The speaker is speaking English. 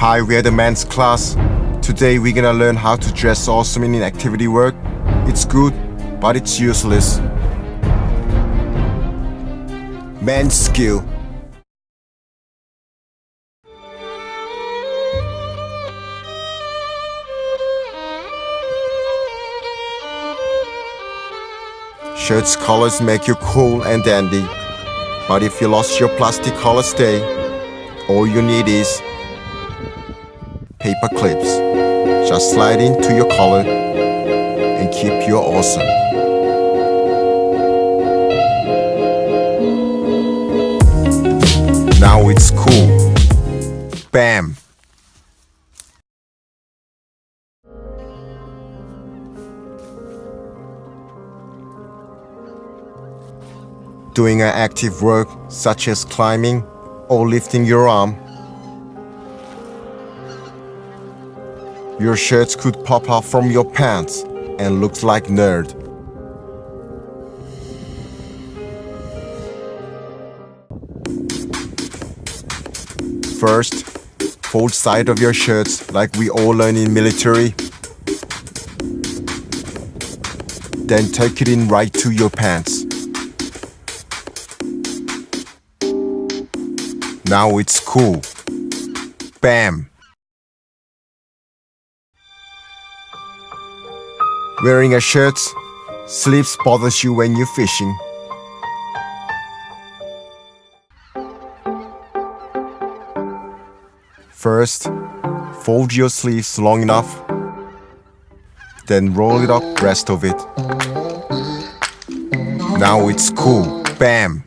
Hi, we're the men's class. Today we're gonna learn how to dress awesome in activity work. It's good, but it's useless. Men's skill. Shirts colors make you cool and dandy. But if you lost your plastic collar stay, all you need is paper clips. Just slide into your collar and keep you awesome. Now it's cool. Bam! Doing an active work such as climbing or lifting your arm Your shirts could pop off from your pants and looks like nerd. First, fold side of your shirts like we all learn in military. Then tuck it in right to your pants. Now it's cool. Bam! Wearing a shirt, sleeves bothers you when you're fishing. First, fold your sleeves long enough, then roll it up rest of it. Now it's cool. Bam!